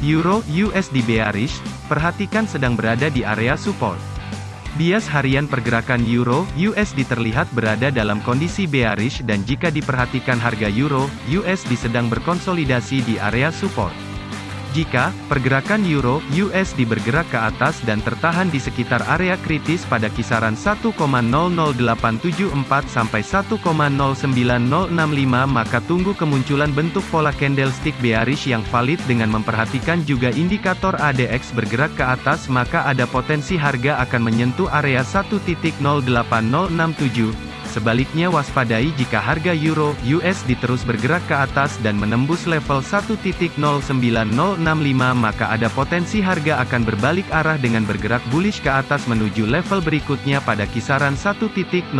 Euro USD bearish, perhatikan sedang berada di area support. Bias harian pergerakan Euro USD terlihat berada dalam kondisi bearish dan jika diperhatikan harga Euro USD sedang berkonsolidasi di area support. Jika pergerakan euro USD bergerak ke atas dan tertahan di sekitar area kritis pada kisaran 1,00874 sampai 1,09065 maka tunggu kemunculan bentuk pola candlestick bearish yang valid dengan memperhatikan juga indikator ADX bergerak ke atas maka ada potensi harga akan menyentuh area 1.08067 Sebaliknya waspadai jika harga euro USD terus bergerak ke atas dan menembus level 1.09065 maka ada potensi harga akan berbalik arah dengan bergerak bullish ke atas menuju level berikutnya pada kisaran 1.09373.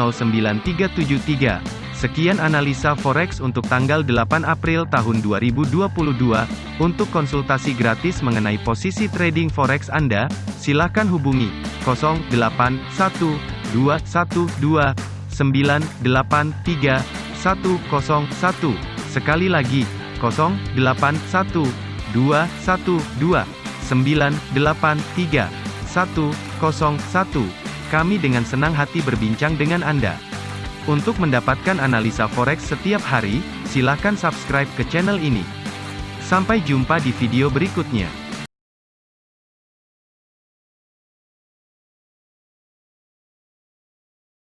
Sekian analisa forex untuk tanggal 8 April tahun 2022. Untuk konsultasi gratis mengenai posisi trading forex Anda, silakan hubungi 081212 983 101. Sekali lagi, 081 212 983 101. Kami dengan senang hati berbincang dengan Anda. Untuk mendapatkan analisa forex setiap hari, silakan subscribe ke channel ini. Sampai jumpa di video berikutnya.